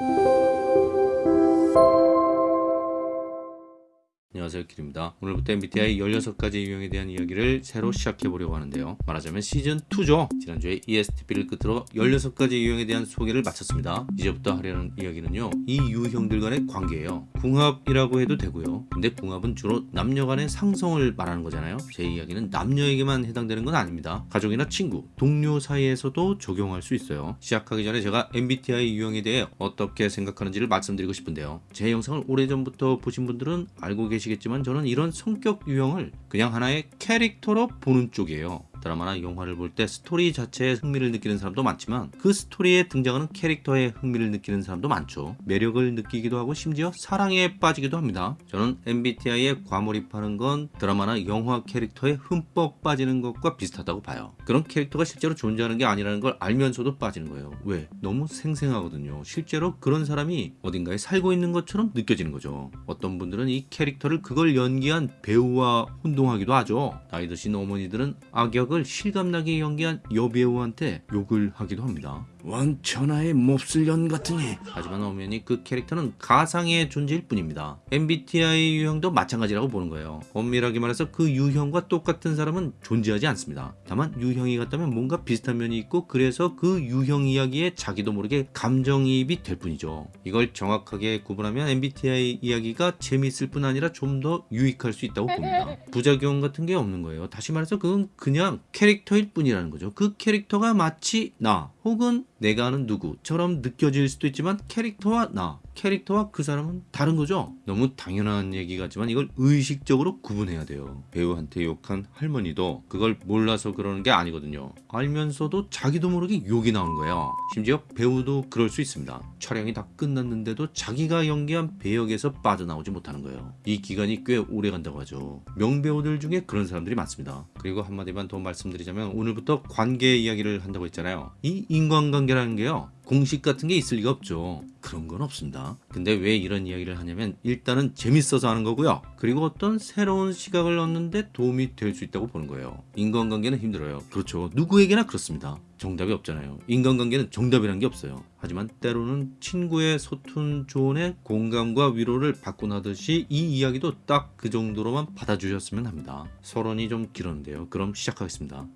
Thank you. 안녕하세요 길입니다. 오늘부터 MBTI 16가지 유형에 대한 이야기를 새로 시작해 보려고 하는데요. 말하자면 시즌2죠. 지난주에 ESTP를 끝으로 16가지 유형에 대한 소개를 마쳤습니다. 이제부터 하려는 이야기는요 이 유형들 간의 관계예요. 궁합이라고 해도 되고요. 근데 궁합은 주로 남녀 간의 상성을 말하는 거잖아요. 제 이야기는 남녀에게만 해당되는 건 아닙니다. 가족이나 친구, 동료 사이에서도 적용할 수 있어요. 시작하기 전에 제가 MBTI 유형에 대해 어떻게 생각하는지를 말씀드리고 싶은데요. 제 영상을 오래전부터 보신 분들은 알고 계시 아시겠지만 저는 이런 성격 유형을 그냥 하나의 캐릭터로 보는 쪽이에요 드라마나 영화를 볼 때 스토리 자체에 흥미를 느끼는 사람도 많지만 그 스토리에 등장하는 캐릭터에 흥미를 느끼는 사람도 많죠. 매력을 느끼기도 하고 심지어 사랑에 빠지기도 합니다. 저는 MBTI에 과몰입하는 건 드라마나 영화 캐릭터에 흠뻑 빠지는 것과 비슷하다고 봐요. 그런 캐릭터가 실제로 존재하는 게 아니라는 걸 알면서도 빠지는 거예요. 왜? 너무 생생하거든요. 실제로 그런 사람이 어딘가에 살고 있는 것처럼 느껴지는 거죠. 어떤 분들은 이 캐릭터를 그걸 연기한 배우와 혼동하기도 하죠. 나이 드신 어머니들은 악역을 역을 실감나게 연기한 여배우한테 욕을 하기도 합니다. 원천하의 몹쓸 년 같으니 하지만 엄연히 그 캐릭터는 가상의 존재일 뿐입니다. MBTI 유형도 마찬가지라고 보는 거예요. 엄밀하게 말해서 그 유형과 똑같은 사람은 존재하지 않습니다. 다만 유형이 같다면 뭔가 비슷한 면이 있고 그래서 그 유형 이야기에 자기도 모르게 감정이입이 될 뿐이죠. 이걸 정확하게 구분하면 MBTI 이야기가 재미있을 뿐 아니라 좀 더 유익할 수 있다고 봅니다. 부작용 같은 게 없는 거예요. 다시 말해서 그건 그냥 캐릭터일 뿐이라는 거죠. 그 캐릭터가 마치 나 혹은 내가 아는 누구처럼 느껴질 수도 있지만 캐릭터와 나 캐릭터와 그 사람은 다른 거죠? 너무 당연한 얘기 같지만 이걸 의식적으로 구분해야 돼요. 배우한테 욕한 할머니도 그걸 몰라서 그러는 게 아니거든요. 알면서도 자기도 모르게 욕이 나오는 거예요. 심지어 배우도 그럴 수 있습니다. 촬영이 다 끝났는데도 자기가 연기한 배역에서 빠져나오지 못하는 거예요. 이 기간이 꽤 오래 간다고 하죠. 명배우들 중에 그런 사람들이 많습니다. 그리고 한마디만 더 말씀드리자면 오늘부터 관계 이야기를 한다고 했잖아요. 이 인간관계라는 게요 공식 같은 게 있을 리가 없죠 그런 건 없습니다. 근데 왜 이런 이야기를 하냐면 일단은 재밌어서 하는 거고요. 그리고 어떤 새로운 시각을 얻는데 도움이 될 수 있다고 보는 거예요. 인간관계는 힘들어요. 그렇죠. 누구에게나 그렇습니다. 정답이 없잖아요. 인간관계는 정답이란 게 없어요. 하지만 때로는 친구의 소툰 조언에 공감과 위로를 받곤 하듯이 이 이야기도 딱 그 정도로만 받아주셨으면 합니다. 서론이 좀 길었는데요. 그럼 시작하겠습니다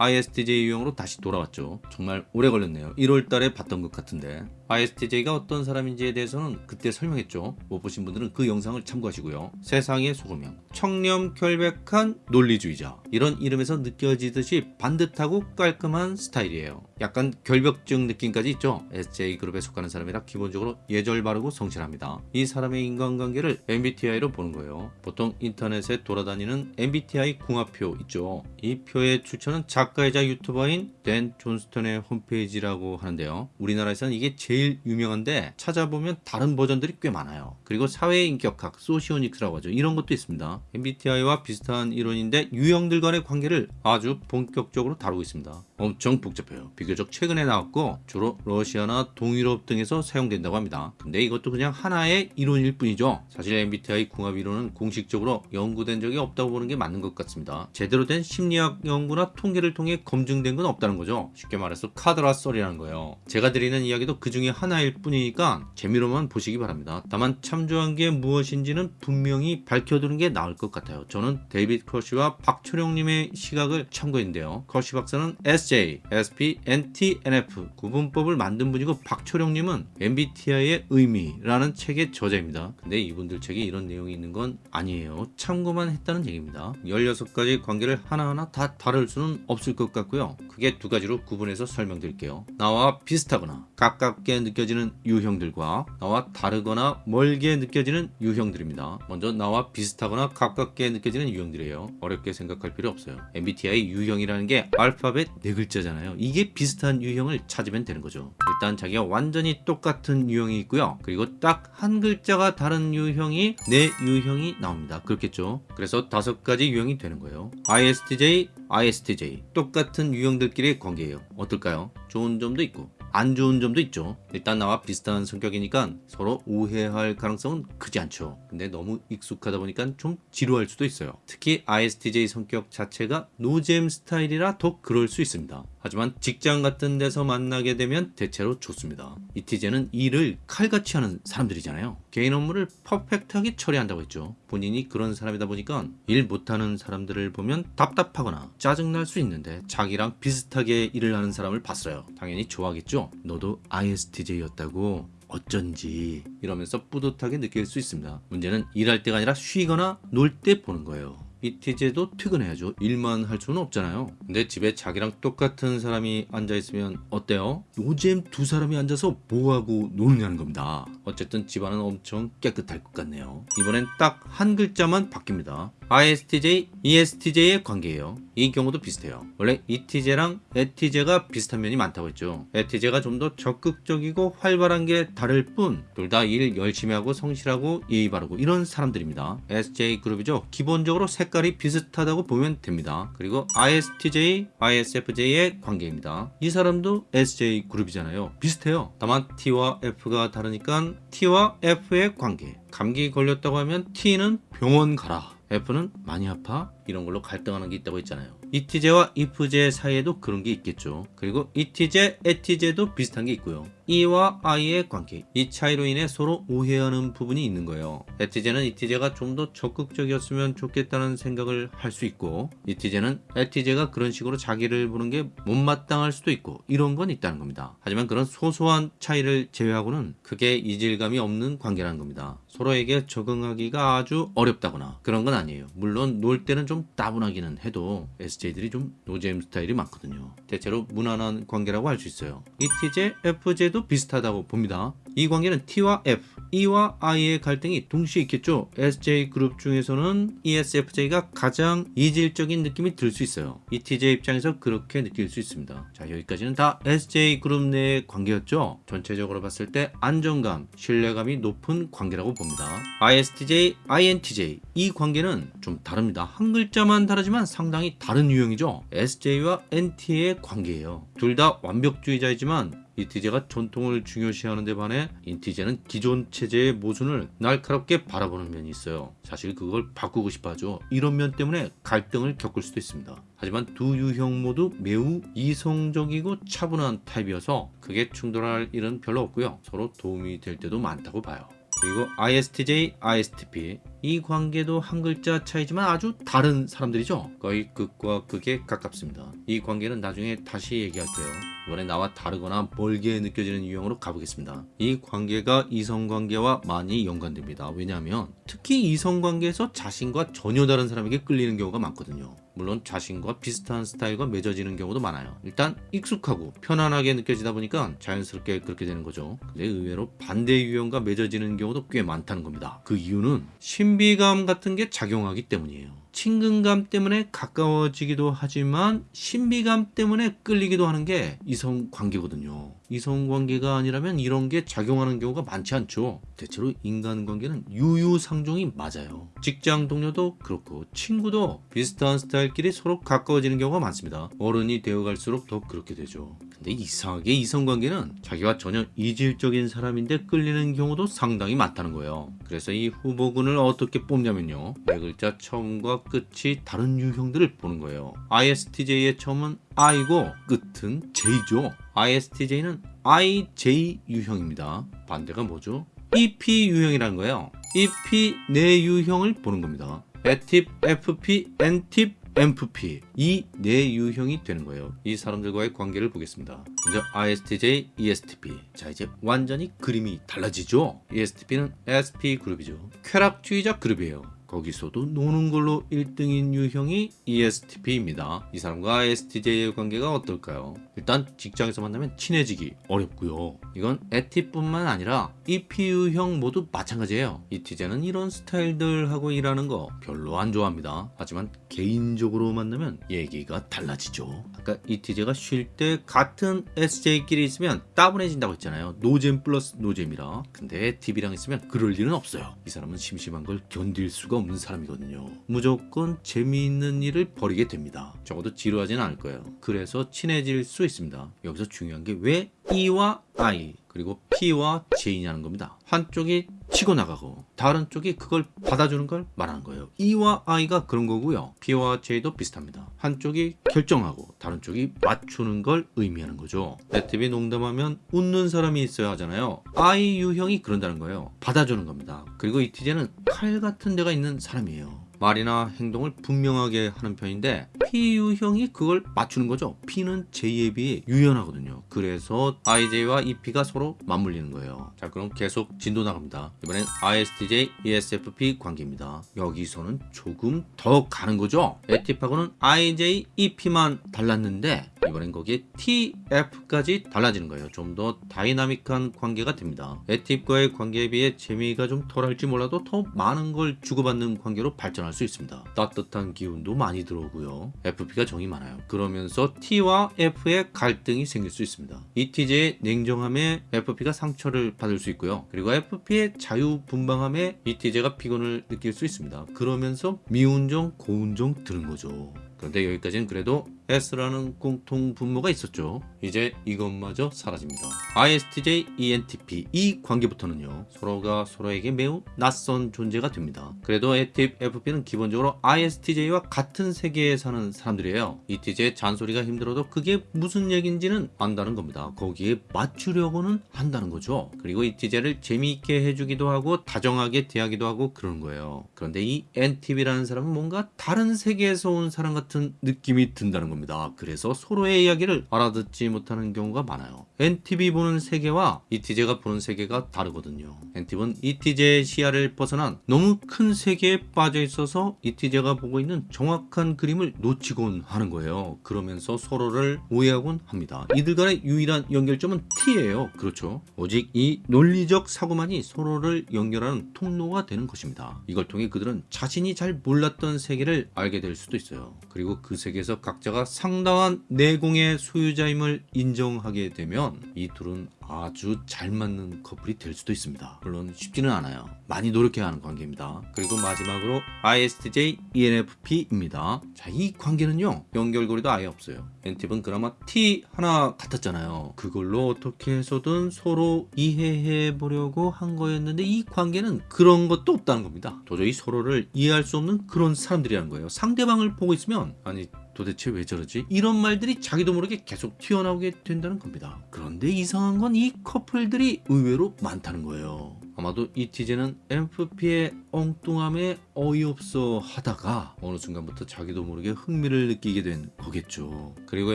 ISTJ 유형으로 다시 돌아왔죠. 정말 오래 걸렸네요. 1월 달에 봤던 것 같은데 ISTJ가 어떤 사람인지에 대해서는 그때 설명했죠. 못 보신 분들은 그 영상을 참고하시고요. 세상의 소금형, 청렴 결백한 논리주의자 이런 이름에서 느껴지듯이 반듯하고 깔끔한 스타일이에요. 약간 결벽증 느낌까지 있죠. SJ그룹에 속하는 사람이라 기본적으로 예절 바르고 성실합니다. 이 사람의 인간관계를 MBTI로 보는 거예요. 보통 인터넷에 돌아다니는 MBTI 궁합표 있죠. 이 표의 출처는 작가이자 유튜버인 댄 존스턴의 홈페이지라고 하는데요. 우리나라에서는 이게 제일 유명한데 찾아보면 다른 버전들이 꽤 많아요. 그리고 사회인격학, 소시오닉스라고 하죠. 이런 것도 있습니다. MBTI와 비슷한 이론인데 유형들 간의 관계를 아주 본격적으로 다루고 있습니다. 엄청 복잡해요. 비교적 최근에 나왔고 주로 러시아나 동유럽 등에서 사용된다고 합니다. 근데 이것도 그냥 하나의 이론일 뿐이죠. 사실 MBTI 궁합 이론은 공식적으로 연구된 적이 없다고 보는 게 맞는 것 같습니다. 제대로 된 심리학 연구나 통계를 통해 검증된 건 없다는 거죠. 쉽게 말해서 카더라 썰이라는 거예요. 제가 드리는 이야기도 그 중에 하나일 뿐이니까 재미로만 보시기 바랍니다. 다만 참조한 게 무엇인지는 분명히 밝혀두는 게 나을 것 같아요. 저는 데이빗 커시와 박초령님의 시각을 참고했는데요. 커시 박사는 SJ, SP, NT, NF 구분법을 만든 분이고 박초령님은 MBTI의 의미라는 책의 저자입니다. 근데 이분들 책에 이런 내용이 있는 건 아니에요. 참고만 했다는 얘기입니다. 16가지 관계를 하나하나 다 다룰 수는 없을 것 같고요. 크게 두 가지로 구분해서 설명드릴게요. 나와 비슷하거나 가깝게 느껴지는 유형들과 나와 다르거나 멀게 느껴지는 유형들입니다. 먼저 나와 비슷하거나 가깝게 느껴지는 유형들이에요. 어렵게 생각할 필요 없어요. MBTI 유형이라는 게 알파벳 네 글자잖아요. 이게 비슷한 유형을 찾으면 되는 거죠. 일단 자기가 완전히 똑같은 유형이 있고요. 그리고 딱 한 글자가 다른 유형이 네 유형이 나옵니다. 그렇겠죠. 그래서 다섯 가지 유형이 되는 거예요. ISTJ, ISTJ 똑같은 유형들끼리 의 관계예요. 어떨까요? 좋은 점도 있고 안 좋은 점도 있죠 일단 나와 비슷한 성격이니까 서로 오해할 가능성은 크지 않죠 근데 너무 익숙하다 보니까 좀 지루할 수도 있어요 특히 ISTJ 성격 자체가 노잼 스타일이라 더 그럴 수 있습니다 하지만 직장 같은 데서 만나게 되면 대체로 좋습니다. 이티제는 일을 칼같이 하는 사람들이잖아요. 개인 업무를 퍼펙트하게 처리한다고 했죠. 본인이 그런 사람이다 보니까 일 못하는 사람들을 보면 답답하거나 짜증날 수 있는데 자기랑 비슷하게 일을 하는 사람을 봤어요. 당연히 좋아하겠죠. 너도 ISTJ였다고 어쩐지 이러면서 뿌듯하게 느낄 수 있습니다. 문제는 일할 때가 아니라 쉬거나 놀 때 보는 거예요. 이티제도 퇴근해야죠. 일만 할 수는 없잖아요. 근데 집에 자기랑 똑같은 사람이 앉아 있으면 어때요? 요즘 두 사람이 앉아서 뭐하고 노느냐는 겁니다. 어쨌든 집안은 엄청 깨끗할 것 같네요. 이번엔 딱 한 글자만 바뀝니다. ISTJ, ESTJ의 관계예요. 이 경우도 비슷해요. 원래 ETJ랑 ETJ가 비슷한 면이 많다고 했죠. ETJ가 좀 더 적극적이고 활발한 게 다를 뿐 둘 다 일 열심히 하고 성실하고 예의 바르고 이런 사람들입니다. SJ 그룹이죠. 기본적으로 색깔이 비슷하다고 보면 됩니다. 그리고 ISTJ, ISFJ의 관계입니다. 이 사람도 SJ 그룹이잖아요. 비슷해요. 다만 T와 F가 다르니까 T와 F의 관계. 감기 걸렸다고 하면 T는 병원 가라. F는 많이 아파? 이런 걸로 갈등하는 게 있다고 했잖아요. 이티제와 이프제 사이에도 그런 게 있겠죠. 그리고 이티제, 에티제도 비슷한 게 있고요. E와 I의 관계. 이 차이로 인해 서로 오해하는 부분이 있는 거예요. 에티제는 이티제가 좀 더 적극적이었으면 좋겠다는 생각을 할 수 있고 이티제는 에티제가 그런 식으로 자기를 보는 게 못마땅할 수도 있고 이런 건 있다는 겁니다. 하지만 그런 소소한 차이를 제외하고는 크게 이질감이 없는 관계라는 겁니다. 서로에게 적응하기가 아주 어렵다거나 그런 건 아니에요. 물론 놀 때는 좀 따분하기는 해도 SJ들이 좀 노잼 스타일이 많거든요. 대체로 무난한 관계라고 할 수 있어요. ETJ, FJ도 비슷하다고 봅니다. 이 관계는 T와 F, E와 I의 갈등이 동시에 있겠죠. SJ 그룹 중에서는 ESFJ가 가장 이질적인 느낌이 들 수 있어요. ETJ 입장에서 그렇게 느낄 수 있습니다. 자 여기까지는 다 SJ 그룹 내의 관계였죠. 전체적으로 봤을 때 안정감, 신뢰감이 높은 관계라고 봅니다. ISTJ, INTJ 이 관계는 좀 다릅니다. 한 글자만 다르지만 상당히 다른 유형이죠. SJ와 NT의 관계예요. 둘 다 완벽주의자이지만 이티제가 전통을 중요시하는 데 반해 인티제는 기존 체제의 모순을 날카롭게 바라보는 면이 있어요. 사실 그걸 바꾸고 싶어 하죠. 이런 면 때문에 갈등을 겪을 수도 있습니다. 하지만 두 유형 모두 매우 이성적이고 차분한 타입이어서 그게 충돌할 일은 별로 없고요. 서로 도움이 될 때도 많다고 봐요. 그리고 ISTJ, ISTP 이 관계도 한 글자 차이지만 아주 다른 사람들이죠. 거의 극과 극에 가깝습니다. 이 관계는 나중에 다시 얘기할게요. 이번에 나와 다르거나 멀게 느껴지는 유형으로 가보겠습니다. 이 관계가 이성관계와 많이 연관됩니다. 왜냐하면 특히 이성관계에서 자신과 전혀 다른 사람에게 끌리는 경우가 많거든요. 물론 자신과 비슷한 스타일과 맺어지는 경우도 많아요. 일단 익숙하고 편안하게 느껴지다 보니까 자연스럽게 그렇게 되는 거죠. 근데 의외로 반대 유형과 맺어지는 경우도 꽤 많다는 겁니다. 그 이유는 신비감 같은 게 작용하기 때문이에요. 친근감 때문에 가까워지기도 하지만 신비감 때문에 끌리기도 하는 게 이성 관계거든요. 이성 관계가 아니라면 이런 게 작용하는 경우가 많지 않죠. 대체로 인간 관계는 유유상종이 맞아요. 직장 동료도 그렇고 친구도 비슷한 스타일끼리 서로 가까워지는 경우가 많습니다. 어른이 되어갈수록 더 그렇게 되죠. 근데 이상하게 이성 관계는 자기와 전혀 이질적인 사람인데 끌리는 경우도 상당히 많다는 거예요. 그래서 이 후보군을 어떻게 뽑냐면요. 네 글자 처음과 끝이 다른 유형들을 보는 거예요. ISTJ의 처음은 I고 끝은 J죠. ISTJ는 IJ 유형입니다. 반대가 뭐죠? EP 유형이라는 거예요. EP 네 유형을 보는 겁니다. A팁, FP, N팁, MFP 이 네 유형이 되는 거예요. 이 사람들과의 관계를 보겠습니다. 먼저 ISTJ, ESTP. 자 이제 완전히 그림이 달라지죠. ESTP는 SP 그룹이죠. 쾌락주의자 그룹이에요. 거기서도 노는 걸로 1등인 유형이 ESTP입니다. 이 사람과 ISTJ의 관계가 어떨까요? 일단 직장에서 만나면 친해지기 어렵고요. 이건 에티뿐만 아니라 EP 유형 모두 마찬가지예요. ETJ는 이런 스타일들하고 일하는 거 별로 안 좋아합니다. 하지만 개인적으로 만나면 얘기가 달라지죠. 아까 ETJ가 쉴 때 같은 SJ끼리 있으면 따분해진다고 했잖아요. 노잼 플러스 노잼이라. 근데 TV랑 있으면 그럴 일은 없어요. 이 사람은 심심한 걸 견딜 수가 없는 사람이거든요. 무조건 재미있는 일을 벌이게 됩니다. 적어도 지루하지는 않을 거예요. 그래서 친해질 수 있습니다. 여기서 중요한 게 왜 E와 I 그리고 P와 J냐는 겁니다. 한쪽이 치고 나가고 다른 쪽이 그걸 받아주는 걸 말하는 거예요. E와 I가 그런 거고요. B와 J도 비슷합니다. 한쪽이 결정하고 다른 쪽이 맞추는 걸 의미하는 거죠. 애팁이 농담하면 웃는 사람이 있어야 하잖아요. I 유형이 그런다는 거예요. 받아주는 겁니다. 그리고 ETJ는 칼 같은 데가 있는 사람이에요. 말이나 행동을 분명하게 하는 편인데 P 유형이 그걸 맞추는 거죠. P는 J에 비해 유연하거든요. 그래서 IJ와 EP가 서로 맞물리는 거예요. 자 그럼 계속 진도 나갑니다. 이번엔 ISTJ, ESFP 관계입니다. 여기서는 조금 더 가는 거죠. 엣팁하고는 IJ, EP만 달랐는데 이번엔 거기에 TF까지 달라지는 거예요. 좀 더 다이나믹한 관계가 됩니다. 엣팁과의 관계에 비해 재미가 좀 덜할지 몰라도 더 많은 걸 주고받는 관계로 발전할 수 있습니다. 따뜻한 기운도 많이 들어오고요. FP가 정이 많아요. 그러면서 T와 F의 갈등이 생길 수 있습니다. ETJ의 냉정함에 FP가 상처를 받을 수 있고요. 그리고 FP의 자유분방함에 ETJ가 피곤을 느낄 수 있습니다. 그러면서 미운정, 고운정 드는 거죠. 그런데 여기까지는 그래도 S라는 공통 분모가 있었죠. 이제 이것마저 사라집니다. ISTJ, ENTP 이 관계부터는요. 서로가 서로에게 매우 낯선 존재가 됩니다. 그래도 에팁, FP는 기본적으로 ISTJ와 같은 세계에 사는 사람들이에요. ETJ의 잔소리가 힘들어도 그게 무슨 얘기인지는 안다는 겁니다. 거기에 맞추려고는 한다는 거죠. 그리고 ETJ를 재미있게 해주기도 하고 다정하게 대하기도 하고 그러는 거예요. 그런데 이 NTP라는 사람은 뭔가 다른 세계에서 온 사람 같은 느낌이 든다는 겁니다. 겁니다. 그래서 서로의 이야기를 알아듣지 못하는 경우가 많아요. NTV 보는 세계와 ETJ가 보는 세계가 다르거든요. NTV는 ETJ의 시야를 벗어난 너무 큰 세계에 빠져 있어서 ETJ가 보고 있는 정확한 그림을 놓치곤 하는 거예요. 그러면서 서로를 오해하곤 합니다. 이들 간의 유일한 연결점은 T예요. 그렇죠. 오직 이 논리적 사고만이 서로를 연결하는 통로가 되는 것입니다. 이걸 통해 그들은 자신이 잘 몰랐던 세계를 알게 될 수도 있어요. 그리고 그 세계에서 각자가 상당한 내공의 소유자임을 인정하게 되면 이 둘은 아주 잘 맞는 커플이 될 수도 있습니다. 물론 쉽지는 않아요. 많이 노력해야 하는 관계입니다. 그리고 마지막으로 ISTJ, ENFP입니다. 자, 이 관계는요. 연결고리도 아예 없어요. 엔팁은 그나마 T 하나 같았잖아요. 그걸로 어떻게 해서든 서로 이해해 보려고 한 거였는데 이 관계는 그런 것도 없다는 겁니다. 도저히 서로를 이해할 수 없는 그런 사람들이라는 거예요. 상대방을 보고 있으면 아니 도대체 왜 저러지? 이런 말들이 자기도 모르게 계속 튀어나오게 된다는 겁니다. 그런데 이상한 건 이 커플들이 의외로 많다는 거예요. 아마도 이티제는 MFP의 엉뚱함에 어이없어 하다가 어느 순간부터 자기도 모르게 흥미를 느끼게 된 거겠죠. 그리고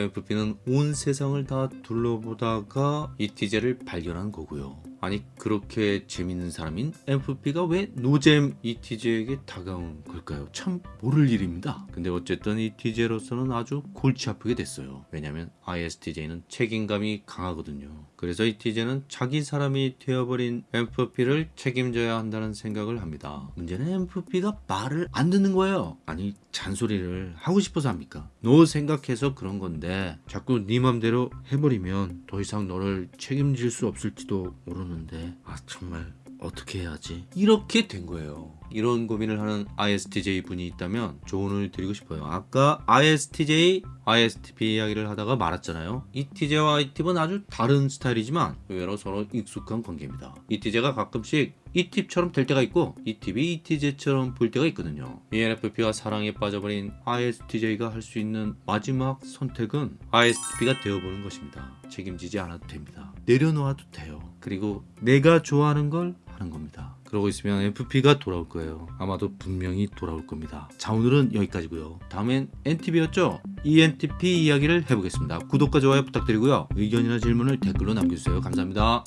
MFP는 온 세상을 다 둘러보다가 이티제를 발견한 거고요. 아니 그렇게 재밌는 사람인 MFP가 왜 노잼 ETJ에게 다가온 걸까요? 참 모를 일입니다. 근데 어쨌든 ETJ로서는 아주 골치 아프게 됐어요. 왜냐면 ISTJ는 책임감이 강하거든요. 그래서 ETJ는 자기 사람이 되어버린 MFP를 책임져야 한다는 생각을 합니다. 문제는 MFP가 말을 안 듣는 거예요. 아니 잔소리를 하고 싶어서 합니까? 너 생각해서 그런 건데 자꾸 네 맘대로 해버리면 더 이상 너를 책임질 수 없을지도 모르는데 아 정말 어떻게 해야지? 이렇게 된 거예요. 이런 고민을 하는 ISTJ 분이 있다면 조언을 드리고 싶어요. 아까 ISTJ, ISTP 이야기를 하다가 말았잖아요. ETJ와 IT는 아주 다른 스타일이지만 의외로 서로 익숙한 관계입니다. ETJ가 가끔씩 이팁처럼 될 때가 있고 이 팁이 ETJ처럼 보일 때가 있거든요. ENFP와 사랑에 빠져버린 ISTJ가 할 수 있는 마지막 선택은 ISTP가 되어보는 것입니다. 책임지지 않아도 됩니다. 내려놓아도 돼요. 그리고 내가 좋아하는 걸 하는 겁니다. 그러고 있으면 FP가 돌아올 거예요. 아마도 분명히 돌아올 겁니다. 자 오늘은 여기까지고요. 다음엔 NTP였죠? ENTP 이야기를 해보겠습니다. 구독과 좋아요 부탁드리고요. 의견이나 질문을 댓글로 남겨주세요. 감사합니다.